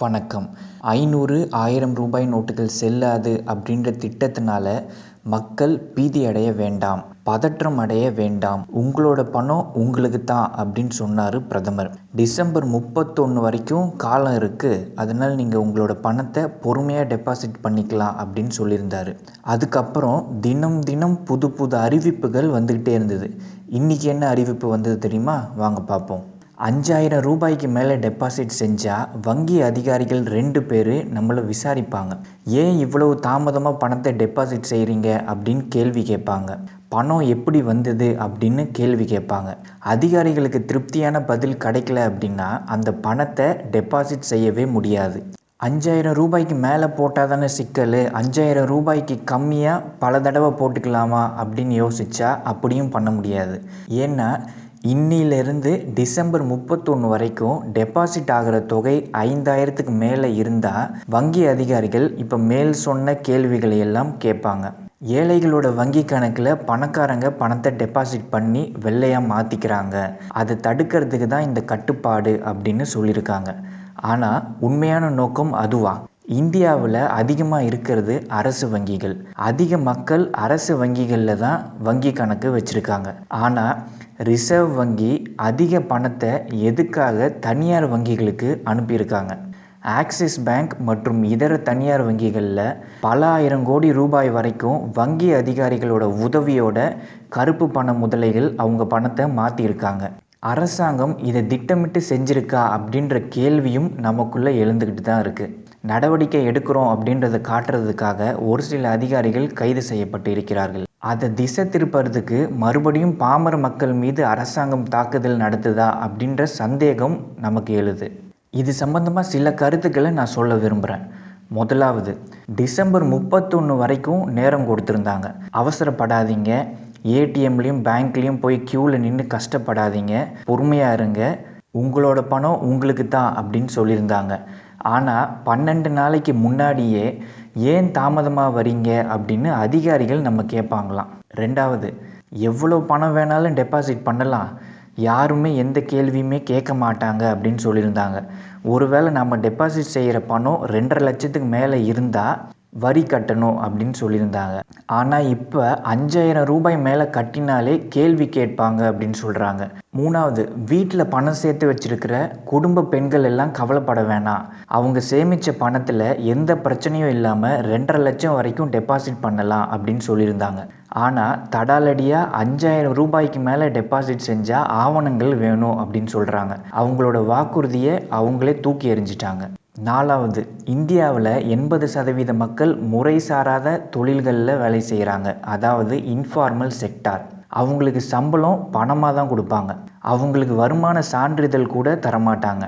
வணக்கம். ஐநூறு ஆயிரம் ரூபாய் நோட்டுகள் செல்லாது அப்படின்ற திட்டத்தினால மக்கள் பீதி அடைய வேண்டாம் பதற்றம் அடைய வேண்டாம். உங்களோட பணம் உங்களுக்கு தான் அப்படின்னு சொன்னார் பிரதமர். டிசம்பர் முப்பத்தொன்று வரைக்கும் காலம் இருக்குது அதனால் நீங்கள் உங்களோட பணத்தை பொறுமையாக டெபாசிட் பண்ணிக்கலாம் அப்படின்னு சொல்லியிருந்தார். அதுக்கப்புறம் தினம் தினம் புது புது அறிவிப்புகள் வந்துக்கிட்டே இருந்தது. இன்றைக்கி என்ன அறிவிப்பு வந்தது தெரியுமா? வாங்க பார்ப்போம். அஞ்சாயிரம் ரூபாய்க்கு மேலே டெபாசிட் செஞ்சால் வங்கி அதிகாரிகள் ரெண்டு பேர் நம்மளை விசாரிப்பாங்க. ஏன் இவ்வளவு தாமதமாக பணத்தை டெபாசிட் செய்கிறீங்க அப்படின்னு கேள்வி கேட்பாங்க. பணம் எப்படி வந்தது அப்படின்னு கேள்வி கேட்பாங்க. அதிகாரிகளுக்கு திருப்தியான பதில் கிடைக்கல அப்படின்னா அந்த பணத்தை டெபாசிட் செய்யவே முடியாது. அஞ்சாயிரம் ரூபாய்க்கு மேலே போட்டால் தானே சிக்கல்? அஞ்சாயிரம் ரூபாய்க்கு கம்மியாக பல தடவை போட்டுக்கலாமா அப்படின்னு யோசித்தா அப்படியும் பண்ண முடியாது. ஏன்னா இன்னிலிருந்து டிசம்பர் முப்பத்தொன்று வரைக்கும் டெபாசிட் ஆகிற தொகை ஐந்தாயிரத்துக்கு மேலே இருந்தால் வங்கி அதிகாரிகள் இப்போ மேல் சொன்ன கேள்விகளை எல்லாம் கேட்பாங்க. ஏழைகளோட வங்கி கணக்கில் பணக்காரங்க பணத்தை டெபாசிட் பண்ணி வெள்ளையாக மாற்றிக்கிறாங்க அதை தடுக்கிறதுக்கு தான் இந்த கட்டுப்பாடு அப்படின்னு சொல்லியிருக்காங்க. ஆனால் உண்மையான நோக்கம் அதுவா? இந்தியாவில் அதிகமாக இருக்கிறது அரசு வங்கிகள். அதிக மக்கள் அரசு வங்கிகளில் தான் வங்கி கணக்கு வச்சுருக்காங்க. ஆனால் ரிசர்வ் வங்கி அதிக பணத்தை எதுக்காக தனியார் வங்கிகளுக்கு அனுப்பியிருக்காங்க? ஆக்சிஸ் பேங்க் மற்றும் இதர தனியார் வங்கிகளில் பல ஆயிரம் கோடி ரூபாய் வரைக்கும் வங்கி அதிகாரிகளோட உதவியோட கருப்பு பண முதலைகள் அவங்க பணத்தை மாற்றியிருக்காங்க அரசாங்கம் இதை திட்டமிட்டு செஞ்சிருக்கா அப்படின்ற கேள்வியும் நமக்குள்ளே எழுந்துக்கிட்டு தான் இருக்குது நடவடிக்கை எடுக்கிறோம் அப்படின்றத காட்டுறதுக்காக ஒரு சில அதிகாரிகள் கைது செய்யப்பட்டு இருக்கிறார்கள். அதை திசை திருப்பறதுக்கு மறுபடியும் பாமர மக்கள் மீது அரசாங்கம் தாக்குதல் நடத்துதா அப்படின்ற சந்தேகம் நமக்கு எழுது. இது சம்பந்தமாக சில கருத்துக்களை நான் சொல்ல விரும்புகிறேன் முதலாவது டிசம்பர் முப்பத்தொன்று வரைக்கும் நேரம் கொடுத்துருந்தாங்க. அவசரப்படாதீங்க. ஏடிஎம்லேயும் பேங்க்லேயும் போய் க்யூவில் நின்று கஷ்டப்படாதீங்க. பொறுமையாக இருங்க. உங்களோட பணம் உங்களுக்கு தான் அப்படின்னு சொல்லியிருந்தாங்க. ஆனால் பன்னெண்டு நாளைக்கு முன்னாடியே ஏன் தாமதமாக வரீங்க அப்படின்னு அதிகாரிகள் நம்ம கேட்பாங்களாம் ரெண்டாவது எவ்வளோ பணம் வேணாலும் டெபாசிட் பண்ணலாம். யாருமே எந்த கேள்வியுமே கேட்க மாட்டாங்க அப்படின்னு சொல்லியிருந்தாங்க. ஒருவேளை நம்ம டெபாசிட் செய்கிற பணம் ரெண்டரை லட்சத்துக்கு மேலே இருந்தால் வரி கட்டணும் அப்படின்னு சொல்லியிருந்தாங்க. ஆனால் இப்போ அஞ்சாயிரம் ரூபாய் மேலே கட்டினாலே கேள்வி கேட்பாங்க அப்படின்னு சொல்கிறாங்க மூணாவது வீட்டில் பணம் சேர்த்து வச்சிருக்கிற குடும்ப பெண்கள் எல்லாம் கவலைப்பட வேணாம். அவங்க சேமித்த பணத்தில் எந்த பிரச்சனையும் இல்லாமல் ரெண்டரை லட்சம் வரைக்கும் டெபாசிட் பண்ணலாம் அப்படின்னு சொல்லியிருந்தாங்க. ஆனால் தடாலடியாக அஞ்சாயிரம் ரூபாய்க்கு மேலே டெபாசிட் செஞ்சால் ஆவணங்கள் வேணும் அப்படின்னு சொல்கிறாங்க அவங்களோட வாக்குறுதியை அவங்களே தூக்கி எறிஞ்சிட்டாங்க. நாலாவது இந்தியாவில் எண்பது சதவீத மக்கள் முறைசாராத தொழில்களில் வேலை செய்கிறாங்க அதாவது இன்ஃபார்மல் செக்டார் அவங்களுக்கு சம்பளம் பணமாக தான் கொடுப்பாங்க. அவங்களுக்கு வருமான சான்றிதழ் கூட தரமாட்டாங்க.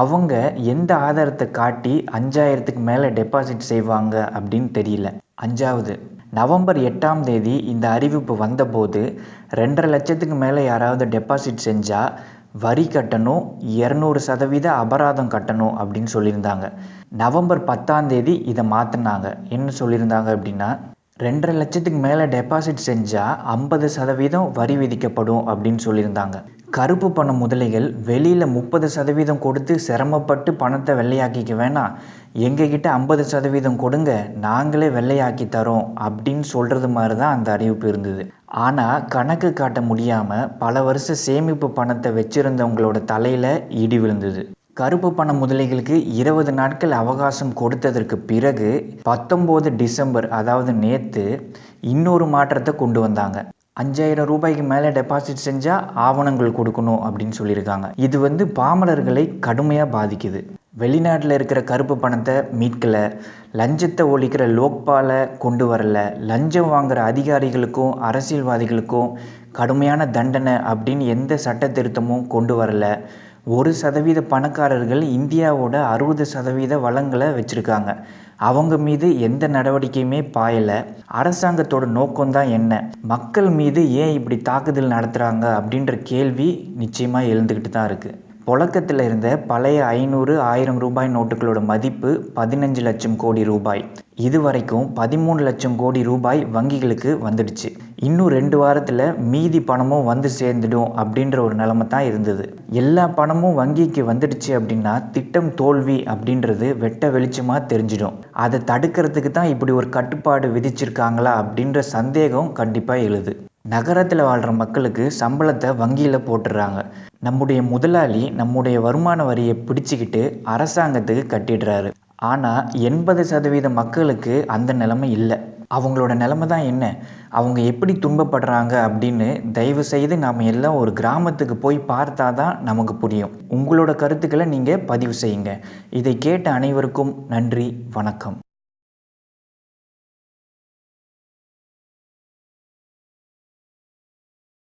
அவங்க எந்த ஆதாரத்தை காட்டி அஞ்சாயிரத்துக்கு மேலே டெபாசிட் செய்வாங்க அப்படின்னு தெரியல. அஞ்சாவது நவம்பர் எட்டாம் தேதி இந்த அறிவிப்பு வந்தபோது ரெண்டரை லட்சத்துக்கு மேலே யாராவது டெபாசிட் செஞ்சால் வரி கட்டணும் இரநூறு சதவீத அபராதம் கட்டணும் அப்படின்னு சொல்லியிருந்தாங்க. நவம்பர் பத்தாம் தேதி இதை மாற்றினாங்க என்ன சொல்லியிருந்தாங்க அப்படின்னா ரெண்டரை லட்சத்துக்கு மேலே டெபாசிட் செஞ்சால் ஐம்பது சதவீதம் வரி விதிக்கப்படும் அப்படின்னு சொல்லியிருந்தாங்க. கருப்பு பண முதலைகள் வெளியில் முப்பது சதவீதம் கொடுத்து சிரமப்பட்டு பணத்தை வெள்ளையாக்கிக்க வேணாம். எங்ககிட்ட ஐம்பது சதவீதம் கொடுங்க நாங்களே வெள்ளையாக்கி தரோம் அப்படின்னு சொல்கிறது மாதிரி தான் அந்த அறிவிப்பு இருந்தது. ஆனால் கணக்கு காட்ட முடியாமல் பல வருஷ சேமிப்பு பணத்தை வச்சுருந்தவங்களோட தலையில் இடி விழுந்தது. கருப்பு பண முதலைகளுக்கு இருபது நாட்கள் அவகாசம் கொடுத்ததற்கு பிறகு பத்தொம்போது டிசம்பர் அதாவது நேற்று இன்னொரு மாற்றத்தை கொண்டு வந்தாங்க. அஞ்சாயிரம் ரூபாய்க்கு மேலே டெபாசிட் செஞ்சால் ஆவணங்கள் கொடுக்கணும் அப்படின்னு சொல்லியிருக்காங்க. இது வந்து பாமரர்களை கடுமையாக பாதிக்குது. வெளிநாட்டில் இருக்கிற கருப்பு பணத்தை மீட்கலை லஞ்சத்தை ஒழிக்கிற லோக்பாலை கொண்டு வரல லஞ்சம் வாங்குகிற அதிகாரிகளுக்கும் அரசியல்வாதிகளுக்கும் கடுமையான தண்டனை அப்படின்னு எந்த சட்ட திருத்தமும் கொண்டு வரலை. ஒரு சதவீத பணக்காரர்கள் இந்தியாவோட அறுபது சதவீத வளங்களை வச்சுருக்காங்க. அவங்க மீது எந்த நடவடிக்கையுமே பாயலை. அரசாங்கத்தோட நோக்கம்தான் என்ன? மக்கள் மீது ஏன் இப்படி தாக்குதல் நடத்துகிறாங்க அப்படின்ற கேள்வி நிச்சயமாக எழுந்துக்கிட்டு தான் இருக்குது புழக்கத்தில் இருந்த பழைய ஐநூறு ஆயிரம் ரூபாய் நோட்டுகளோட மதிப்பு பதினஞ்சு லட்சம் கோடி ரூபாய். இது வரைக்கும் பதிமூணு லட்சம் கோடி ரூபாய் வங்கிகளுக்கு வந்துடுச்சு. இன்னும் ரெண்டு வாரத்தில் மீதி பணமும் வந்து சேர்ந்துடும் அப்படின்ற ஒரு நிலைமை தான் இருந்தது. எல்லா பணமும் வங்கிக்கு வந்துடுச்சு அப்படின்னா திட்டம் தோல்வி அப்படின்றது வெட்ட வெளிச்சமாக தெரிஞ்சிடும். அதை தடுக்கிறதுக்கு தான் இப்படி ஒரு கட்டுப்பாடு விதிச்சிருக்காங்களா அப்படின்ற சந்தேகம் கண்டிப்பாக எழுது. நகரத்தில் வாழ்கிற மக்களுக்கு சம்பளத்தை வங்கியில் போட்டுடுறாங்க நம்முடைய முதலாளி நம்முடைய வருமான வரியை பிடிச்சிக்கிட்டு அரசாங்கத்துக்கு கட்டிடுறாரு. ஆனால் எண்பது சதவீத மக்களுக்கு அந்த நிலைமை இல்லை. அவங்களோட நிலைமை தான் என்ன? அவங்க எப்படி துன்பப்படுறாங்க அப்படின்னு தயவு செய்து நாம் எல்லாம் ஒரு கிராமத்துக்கு போய் பார்த்தா தான் நமக்கு புரியும். உங்களோட கருத்துக்களை நீங்கள் பதிவு செய்யுங்க. இதை கேட்ட அனைவருக்கும் நன்றி வணக்கம்.